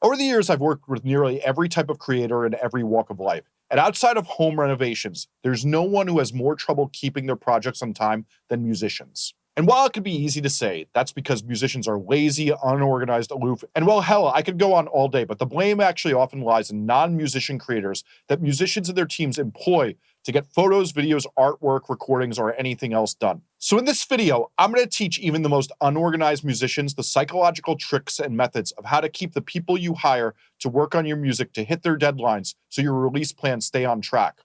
Over the years, I've worked with nearly every type of creator in every walk of life. And outside of home renovations, there's no one who has more trouble keeping their projects on time than musicians. And while it could be easy to say, that's because musicians are lazy, unorganized, aloof, and well, hell, I could go on all day, but the blame actually often lies in non-musician creators that musicians and their teams employ to get photos, videos, artwork, recordings, or anything else done. So in this video, I'm going to teach even the most unorganized musicians the psychological tricks and methods of how to keep the people you hire to work on your music to hit their deadlines so your release plans stay on track.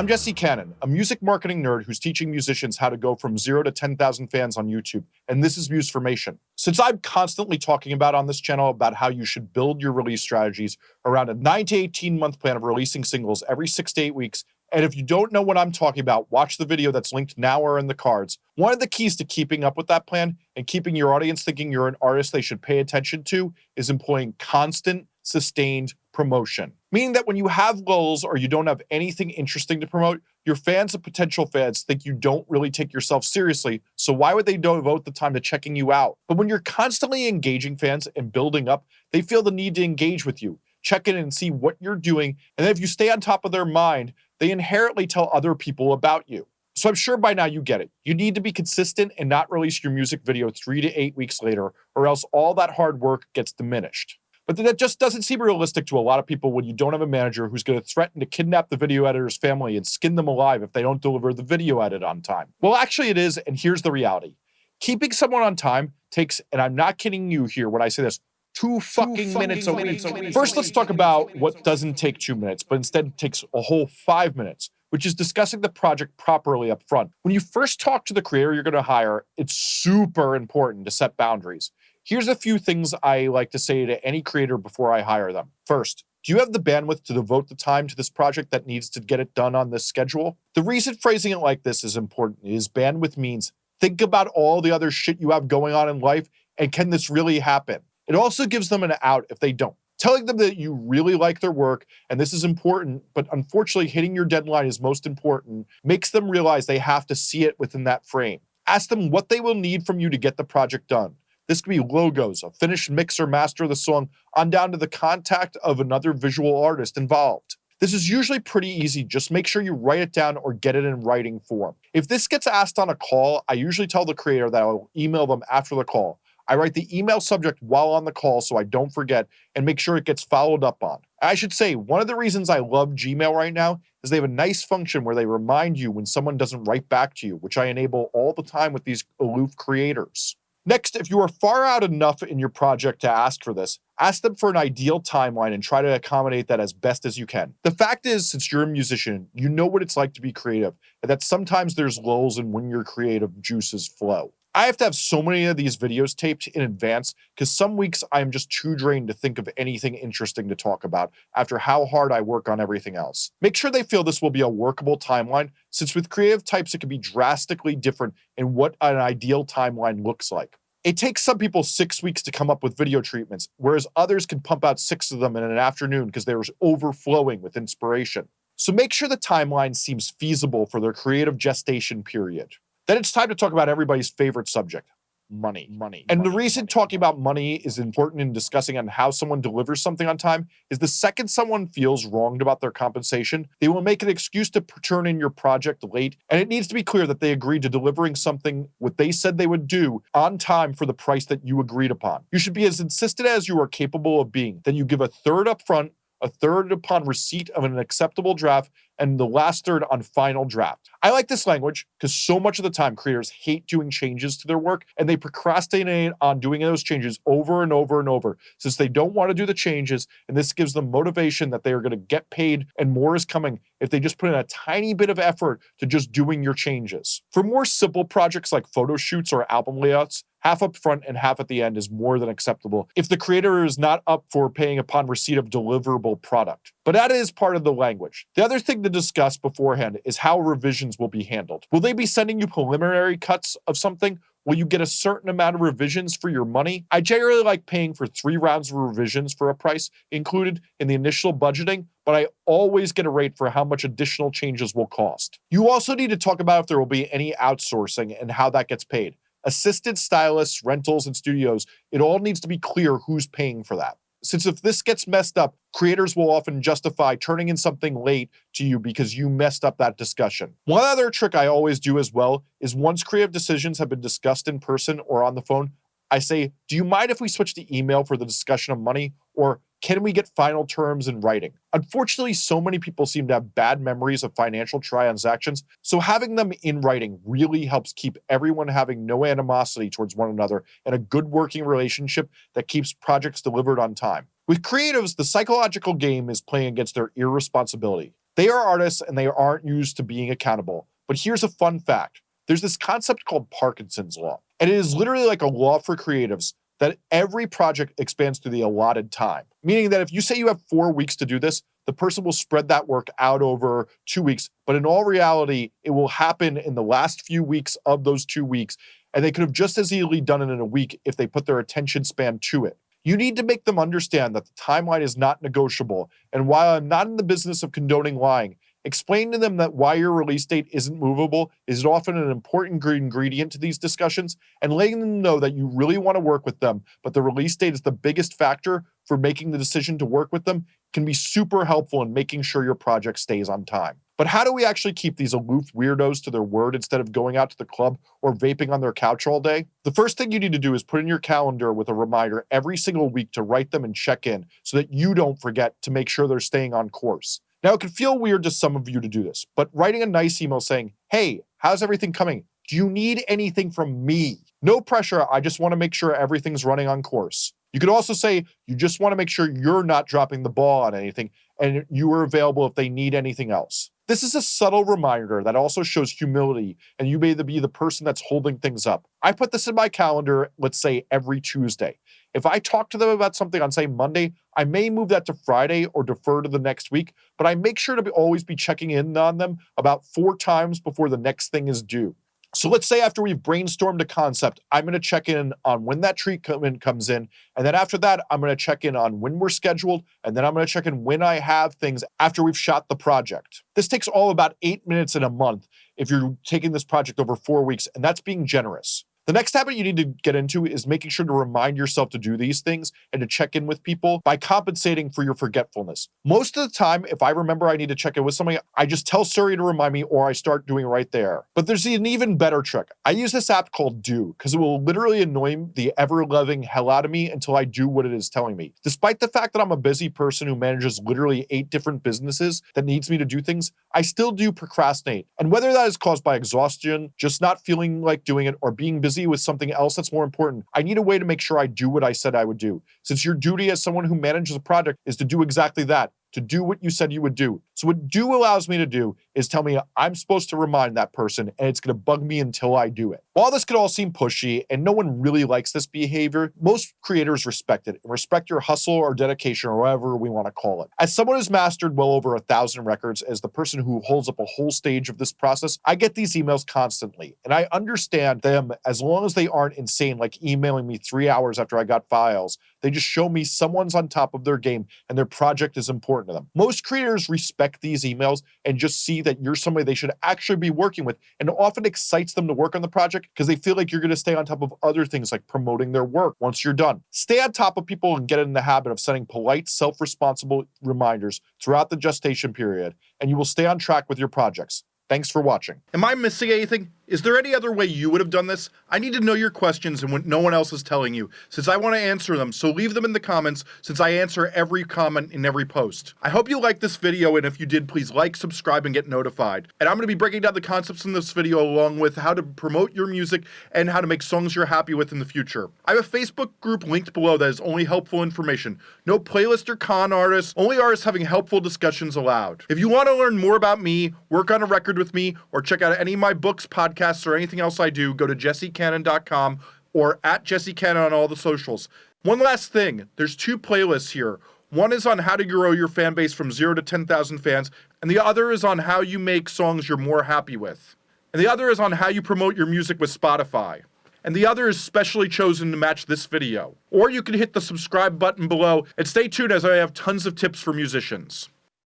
I'm Jesse Cannon, a music marketing nerd who's teaching musicians how to go from zero to 10,000 fans on YouTube, and this is Musformation. Since I'm constantly talking about on this channel about how you should build your release strategies around a 9 to 18 month plan of releasing singles every 6 to 8 weeks, and if you don't know what I'm talking about, watch the video that's linked now or in the cards. One of the keys to keeping up with that plan and keeping your audience thinking you're an artist they should pay attention to is employing constant, sustained promotion. Meaning that when you have lulls or you don't have anything interesting to promote, your fans and potential fans think you don't really take yourself seriously, so why would they devote the time to checking you out? But when you're constantly engaging fans and building up, they feel the need to engage with you, check in and see what you're doing, and then if you stay on top of their mind, they inherently tell other people about you. So I'm sure by now you get it. You need to be consistent and not release your music video three to eight weeks later, or else all that hard work gets diminished. But that just doesn't seem realistic to a lot of people when you don't have a manager who's going to threaten to kidnap the video editor's family and skin them alive if they don't deliver the video edit on time. Well, actually, it is, and here's the reality. Keeping someone on time takes, and I'm not kidding you here when I say this, two fucking, two minutes, fucking minutes a week. First, let's talk about what doesn't take two minutes, but instead takes a whole five minutes, which is discussing the project properly up front. When you first talk to the creator you're going to hire, it's super important to set boundaries. Here's a few things I like to say to any creator before I hire them. First, do you have the bandwidth to devote the time to this project that needs to get it done on this schedule? The reason phrasing it like this is important is bandwidth means think about all the other shit you have going on in life and can this really happen? It also gives them an out if they don't. Telling them that you really like their work and this is important, but unfortunately hitting your deadline is most important, makes them realize they have to see it within that frame. Ask them what they will need from you to get the project done. This could be logos, a finished mix or master of the song, on down to the contact of another visual artist involved. This is usually pretty easy, just make sure you write it down or get it in writing form. If this gets asked on a call, I usually tell the creator that I'll email them after the call. I write the email subject while on the call so I don't forget and make sure it gets followed up on. I should say, one of the reasons I love Gmail right now is they have a nice function where they remind you when someone doesn't write back to you, which I enable all the time with these aloof creators. Next, if you are far out enough in your project to ask for this, ask them for an ideal timeline and try to accommodate that as best as you can. The fact is, since you're a musician, you know what it's like to be creative, and that sometimes there's lulls in when your creative juices flow. I have to have so many of these videos taped in advance because some weeks I am just too drained to think of anything interesting to talk about after how hard I work on everything else. Make sure they feel this will be a workable timeline since with creative types it can be drastically different in what an ideal timeline looks like. It takes some people six weeks to come up with video treatments, whereas others can pump out six of them in an afternoon because they're overflowing with inspiration. So make sure the timeline seems feasible for their creative gestation period. Then it's time to talk about everybody's favorite subject, money. Money. And money, the reason money, talking about money is important in discussing on how someone delivers something on time is the second someone feels wronged about their compensation, they will make an excuse to turn in your project late. And it needs to be clear that they agreed to delivering something what they said they would do on time for the price that you agreed upon. You should be as insistent as you are capable of being. Then you give a third upfront a third upon receipt of an acceptable draft, and the last third on final draft. I like this language because so much of the time creators hate doing changes to their work and they procrastinate on doing those changes over and over and over since they don't want to do the changes and this gives them motivation that they are going to get paid and more is coming if they just put in a tiny bit of effort to just doing your changes. For more simple projects like photo shoots or album layouts, half up front and half at the end is more than acceptable if the creator is not up for paying upon receipt of deliverable product. But that is part of the language. The other thing to discuss beforehand is how revisions will be handled. Will they be sending you preliminary cuts of something? Will you get a certain amount of revisions for your money? I generally like paying for three rounds of revisions for a price included in the initial budgeting, but I always get a rate for how much additional changes will cost. You also need to talk about if there will be any outsourcing and how that gets paid. Assisted stylists, rentals, and studios, it all needs to be clear who's paying for that. Since if this gets messed up, creators will often justify turning in something late to you because you messed up that discussion. One other trick I always do as well is once creative decisions have been discussed in person or on the phone, I say, do you mind if we switch to email for the discussion of money? Or can we get final terms in writing? Unfortunately, so many people seem to have bad memories of financial transactions, so having them in writing really helps keep everyone having no animosity towards one another and a good working relationship that keeps projects delivered on time. With creatives, the psychological game is playing against their irresponsibility. They are artists and they aren't used to being accountable. But here's a fun fact there's this concept called Parkinson's Law, and it is literally like a law for creatives that every project expands through the allotted time. Meaning that if you say you have four weeks to do this, the person will spread that work out over two weeks. But in all reality, it will happen in the last few weeks of those two weeks. And they could have just as easily done it in a week if they put their attention span to it. You need to make them understand that the timeline is not negotiable. And while I'm not in the business of condoning lying, Explain to them that why your release date isn't movable is often an important ingredient to these discussions, and letting them know that you really want to work with them, but the release date is the biggest factor for making the decision to work with them can be super helpful in making sure your project stays on time. But how do we actually keep these aloof weirdos to their word instead of going out to the club or vaping on their couch all day? The first thing you need to do is put in your calendar with a reminder every single week to write them and check in so that you don't forget to make sure they're staying on course. Now, it could feel weird to some of you to do this, but writing a nice email saying, hey, how's everything coming? Do you need anything from me? No pressure. I just want to make sure everything's running on course. You could also say you just want to make sure you're not dropping the ball on anything and you are available if they need anything else. This is a subtle reminder that also shows humility and you may be the person that's holding things up. I put this in my calendar, let's say every Tuesday. If I talk to them about something on, say, Monday, I may move that to Friday or defer to the next week, but I make sure to be, always be checking in on them about four times before the next thing is due. So let's say after we've brainstormed a concept, I'm going to check in on when that treatment comes in. And then after that, I'm going to check in on when we're scheduled. And then I'm going to check in when I have things after we've shot the project. This takes all about eight minutes in a month if you're taking this project over four weeks, and that's being generous. The next habit you need to get into is making sure to remind yourself to do these things and to check in with people by compensating for your forgetfulness. Most of the time, if I remember I need to check in with somebody, I just tell Siri to remind me or I start doing it right there. But there's an even better trick. I use this app called Due because it will literally annoy the ever loving hell out of me until I do what it is telling me. Despite the fact that I'm a busy person who manages literally eight different businesses that needs me to do things, I still do procrastinate. And whether that is caused by exhaustion, just not feeling like doing it, or being busy with something else that's more important. I need a way to make sure I do what I said I would do. Since your duty as someone who manages a project is to do exactly that, to do what you said you would do. So what Due allows me to do is tell me I'm supposed to remind that person and it's going to bug me until I do it. While this could all seem pushy and no one really likes this behavior, most creators respect it and respect your hustle or dedication or whatever we want to call it. As someone who's mastered well over a thousand records, as the person who holds up a whole stage of this process, I get these emails constantly and I understand them as long as they aren't insane, like emailing me three hours after I got files. They just show me someone's on top of their game and their project is important to them. Most creators respect these emails and just see that you're somebody they should actually be working with and often excites them to work on the project because they feel like you're going to stay on top of other things like promoting their work once you're done. Stay on top of people and get in the habit of sending polite, self-responsible reminders throughout the gestation period and you will stay on track with your projects. Thanks for watching. Am I missing anything? Is there any other way you would have done this? I need to know your questions and what no one else is telling you, since I want to answer them, so leave them in the comments, since I answer every comment in every post. I hope you liked this video, and if you did, please like, subscribe, and get notified. And I'm going to be breaking down the concepts in this video along with how to promote your music and how to make songs you're happy with in the future. I have a Facebook group linked below that is only helpful information. No playlist or con artists, only artists having helpful discussions allowed. If you want to learn more about me, work on a record with me, or check out any of my books, podcasts, podcasts or anything else I do, go to jessecannon.com or at jessecannon on all the socials. One last thing, there's two playlists here. One is on how to grow your fan base from 0 to 10,000 fans, and the other is on how you make songs you're more happy with. And the other is on how you promote your music with Spotify. And the other is specially chosen to match this video. Or you can hit the subscribe button below and stay tuned as I have tons of tips for musicians.